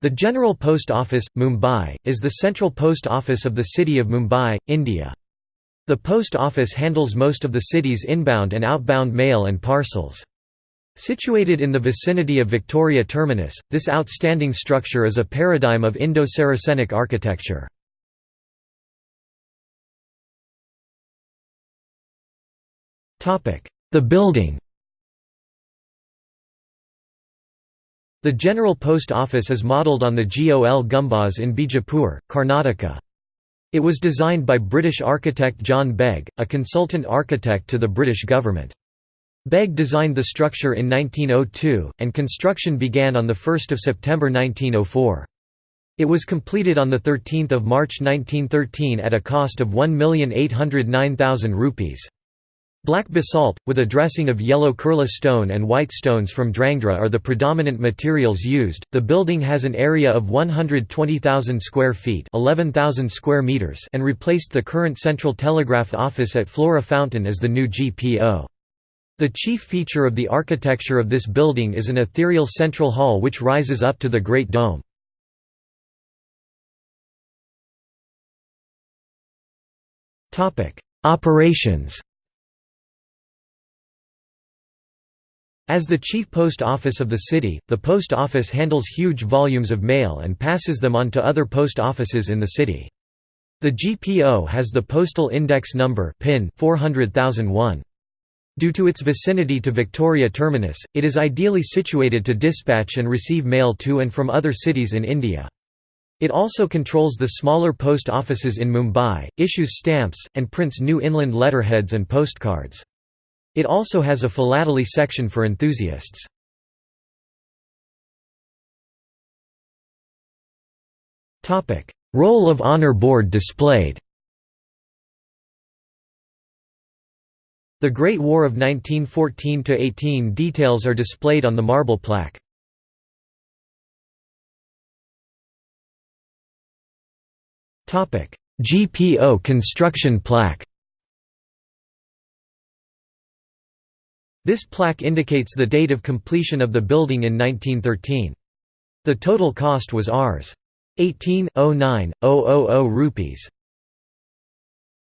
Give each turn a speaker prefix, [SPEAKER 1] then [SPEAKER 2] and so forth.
[SPEAKER 1] The General Post Office, Mumbai, is the central post office of the city of Mumbai, India. The post office handles most of the city's inbound and outbound mail and parcels. Situated in the vicinity of Victoria Terminus, this outstanding structure is a paradigm of Indo-Saracenic architecture. The building The General Post Office is modelled on the Gol Gumbaz in Bijapur, Karnataka. It was designed by British architect John Begg, a consultant architect to the British government. Begg designed the structure in 1902, and construction began on 1 September 1904. It was completed on 13 March 1913 at a cost of 1,809,000 rupees. Black basalt, with a dressing of yellow Kurla stone and white stones from Dhrangadhra are the predominant materials used. The building has an area of 120,000 square feet, 11,000 square meters, and replaced the current Central Telegraph Office at Flora Fountain as the new GPO. The chief feature of the architecture of this building is an ethereal central hall which rises up to the Great Dome. Operations As the chief post office of the city, the post office handles huge volumes of mail and passes them on to other post offices in the city. The GPO has the postal index number PIN 400,001. Due to its vicinity to Victoria Terminus, it is ideally situated to dispatch and receive mail to and from other cities in India. It also controls the smaller post offices in Mumbai, issues stamps, and prints new inland letterheads and postcards. It also has a philately section for enthusiasts. Roll of Honor Board displayed The Great War of 1914–18 details are displayed on the marble plaque. GPO construction plaque This plaque indicates the date of completion of the building in 1913. The total cost was Rs. 18,09,000 rupees.